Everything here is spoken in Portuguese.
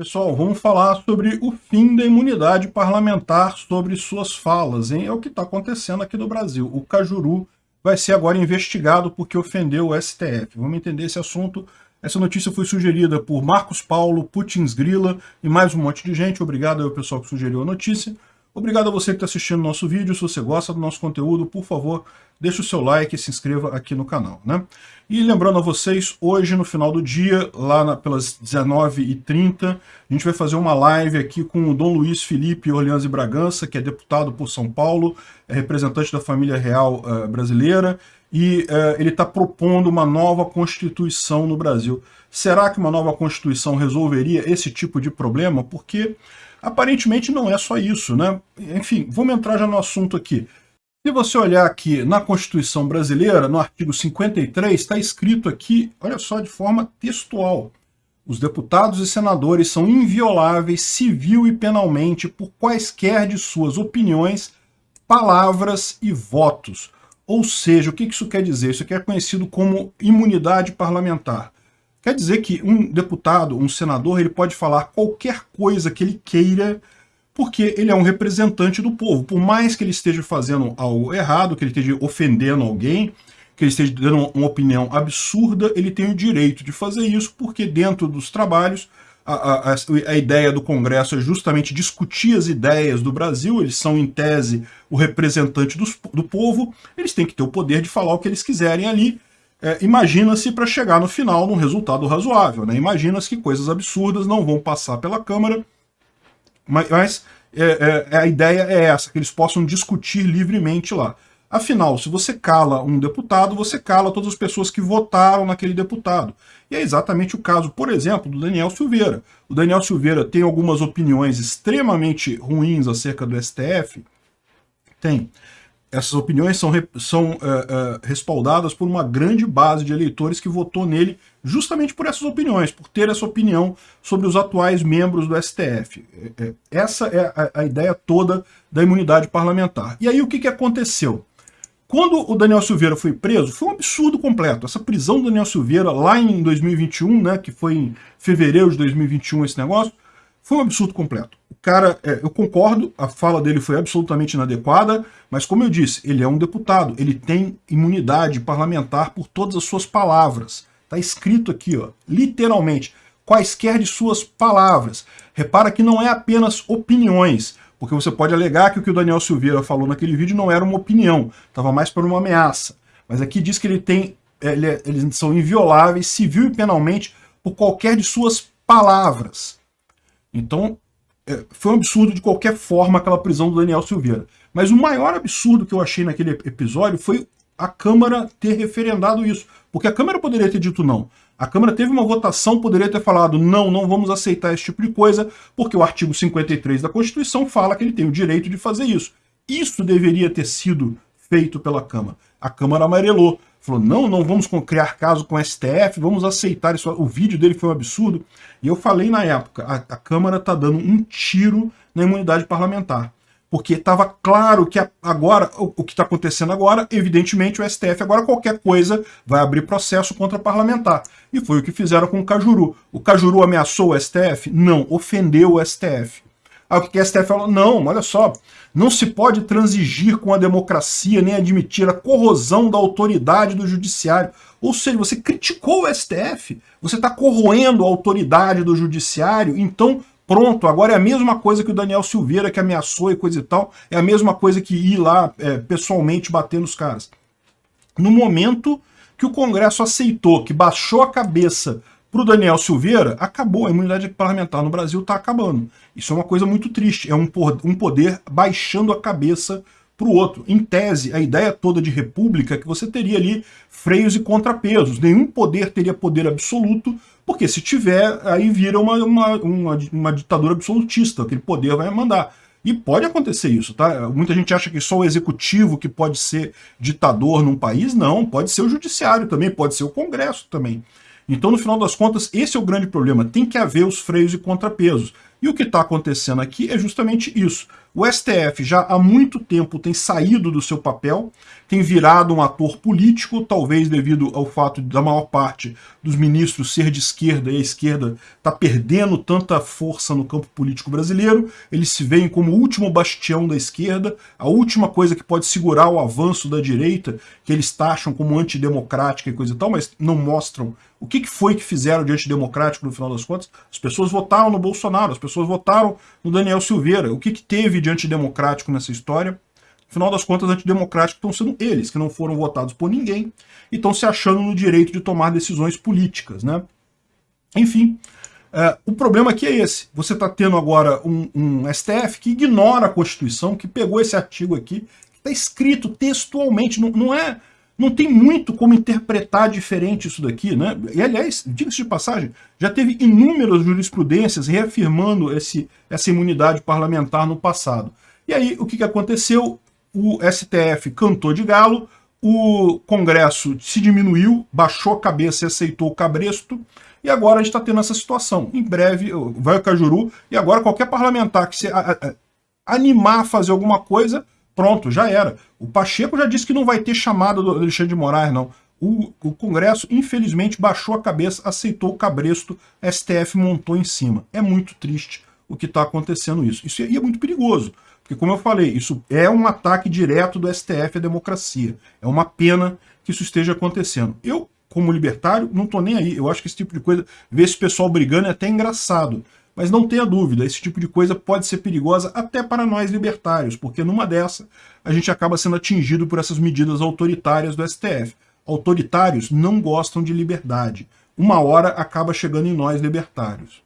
Pessoal, vamos falar sobre o fim da imunidade parlamentar sobre suas falas, hein? É o que está acontecendo aqui no Brasil. O Cajuru vai ser agora investigado porque ofendeu o STF. Vamos entender esse assunto. Essa notícia foi sugerida por Marcos Paulo, Putins Grila e mais um monte de gente. Obrigado ao pessoal que sugeriu a notícia. Obrigado a você que está assistindo o nosso vídeo. Se você gosta do nosso conteúdo, por favor, deixe o seu like e se inscreva aqui no canal. Né? E lembrando a vocês, hoje no final do dia, lá na, pelas 19h30, a gente vai fazer uma live aqui com o Dom Luiz Felipe Orleans e Bragança, que é deputado por São Paulo, é representante da família real uh, brasileira, e uh, ele está propondo uma nova Constituição no Brasil. Será que uma nova Constituição resolveria esse tipo de problema? Porque Aparentemente não é só isso, né? Enfim, vamos entrar já no assunto aqui. Se você olhar aqui na Constituição Brasileira, no artigo 53, está escrito aqui, olha só, de forma textual. Os deputados e senadores são invioláveis civil e penalmente por quaisquer de suas opiniões, palavras e votos. Ou seja, o que isso quer dizer? Isso aqui é conhecido como imunidade parlamentar. Quer dizer que um deputado, um senador, ele pode falar qualquer coisa que ele queira, porque ele é um representante do povo. Por mais que ele esteja fazendo algo errado, que ele esteja ofendendo alguém, que ele esteja dando uma opinião absurda, ele tem o direito de fazer isso, porque dentro dos trabalhos, a, a, a, ideia do Congresso é justamente discutir as ideias do Brasil, eles são, em tese, o representante dos, do povo, eles têm que ter o poder de falar o que eles quiserem ali, é, imagina-se para chegar no final num resultado razoável. Né? Imagina-se que coisas absurdas não vão passar pela Câmara, mas, é, é, a ideia é essa, que eles possam discutir livremente lá. Afinal, se você cala um deputado, você cala todas as pessoas que votaram naquele deputado. E é exatamente o caso, por exemplo, do Daniel Silveira. O Daniel Silveira tem algumas opiniões extremamente ruins acerca do STF? Tem essas opiniões são, são uh, uh, respaldadas por uma grande base de eleitores que votou nele justamente por essas opiniões, por ter essa opinião sobre os atuais membros do STF. É, é, essa é a, a, ideia toda da imunidade parlamentar. E aí o que, que aconteceu? Quando o Daniel Silveira foi preso, foi um absurdo completo. Essa prisão do Daniel Silveira lá em 2021, né, que foi em fevereiro de 2021 esse negócio, foi um absurdo completo cara, é, eu concordo, a fala dele foi absolutamente inadequada, mas como eu disse, ele é um deputado, ele tem imunidade parlamentar por todas as suas palavras. Está escrito aqui, ó, literalmente, quaisquer de suas palavras. Repara que não é apenas opiniões, porque você pode alegar que o que o Daniel Silveira falou naquele vídeo não era uma opinião, estava mais para uma ameaça. Mas aqui diz que ele tem, ele, é, eles são invioláveis civil e penalmente por qualquer de suas palavras. Então, é, foi um absurdo de qualquer forma aquela prisão do Daniel Silveira. Mas o maior absurdo que eu achei naquele episódio foi a Câmara ter referendado isso. Porque a Câmara poderia ter dito não. A Câmara teve uma votação, poderia ter falado não, não vamos aceitar esse tipo de coisa, porque o artigo 53 da Constituição fala que ele tem o direito de fazer isso. Isso deveria ter sido feito pela Câmara. A Câmara amarelou. Falou, não, não vamos criar caso com o STF, vamos aceitar isso. O vídeo dele foi um absurdo. E eu falei na época, a, a Câmara está dando um tiro na imunidade parlamentar. Porque estava claro que agora, o, que está acontecendo agora, evidentemente o STF agora qualquer coisa vai abrir processo contra parlamentar. E foi o que fizeram com o Cajuru. O Cajuru ameaçou o STF? Não, ofendeu o STF. Aí o que a STF falou? Não, olha só, não se pode transigir com a democracia nem admitir a corrosão da autoridade do judiciário. Ou seja, você criticou o STF, você está corroendo a autoridade do judiciário, então pronto, agora é a mesma coisa que o Daniel Silveira que ameaçou e coisa e tal, é a mesma coisa que ir lá é, pessoalmente bater nos caras. No momento que o Congresso aceitou, que baixou a cabeça para o Daniel Silveira, acabou, a imunidade parlamentar no Brasil está acabando. Isso é uma coisa muito triste, é um, poder baixando a cabeça para o outro. Em tese, a ideia toda de república é que você teria ali freios e contrapesos. Nenhum poder teria poder absoluto, porque se tiver, aí vira uma, uma, uma, uma ditadura absolutista, aquele poder vai mandar. E pode acontecer isso, tá? Muita gente acha que só o executivo que pode ser ditador num país, não, pode ser o judiciário também, pode ser o congresso também. Então, no final das contas, esse é o grande problema. Tem que haver os freios e contrapesos. E o que está acontecendo aqui é justamente isso. O STF já há muito tempo tem saído do seu papel, tem virado um ator político, talvez devido ao fato da maior parte dos ministros ser de esquerda e a esquerda está perdendo tanta força no campo político brasileiro, eles se veem como o último bastião da esquerda, a última coisa que pode segurar o avanço da direita, que eles taxam como antidemocrática e coisa e tal, mas não mostram o que foi que fizeram de antidemocrático no final das contas. As pessoas votaram no Bolsonaro, as pessoas votaram no Daniel Silveira. O que, que teve de antidemocrático nessa história? No final das contas, antidemocráticos estão sendo eles, que não foram votados por ninguém, e estão se achando no direito de tomar decisões políticas. Né? Enfim, é, o problema aqui é esse. Você está tendo agora um, um, STF que ignora a Constituição, que pegou esse artigo aqui, está escrito textualmente, não, não, é, não tem muito como interpretar diferente isso daqui. Né? E, aliás, diga-se de passagem, já teve inúmeras jurisprudências reafirmando esse, essa imunidade parlamentar no passado. E aí, o que, que aconteceu? O STF cantou de galo, o Congresso se diminuiu, baixou a cabeça e aceitou o cabresto, e agora a gente está tendo essa situação. Em breve vai o Cajuru, e agora qualquer parlamentar que se a, a, animar a fazer alguma coisa, pronto, já era. O Pacheco já disse que não vai ter chamada do Alexandre de Moraes, não. O, o, Congresso, infelizmente, baixou a cabeça, aceitou o cabresto, STF montou em cima. É muito triste o que está acontecendo isso. Isso é muito perigoso, porque, como eu falei, isso é um ataque direto do STF à democracia. É uma pena que isso esteja acontecendo. Eu, como libertário, não estou nem aí. Eu acho que esse tipo de coisa, ver esse pessoal brigando é até engraçado. Mas não tenha dúvida, esse tipo de coisa pode ser perigosa até para nós libertários, porque numa dessa a gente acaba sendo atingido por essas medidas autoritárias do STF. Autoritários não gostam de liberdade. Uma hora acaba chegando em nós libertários.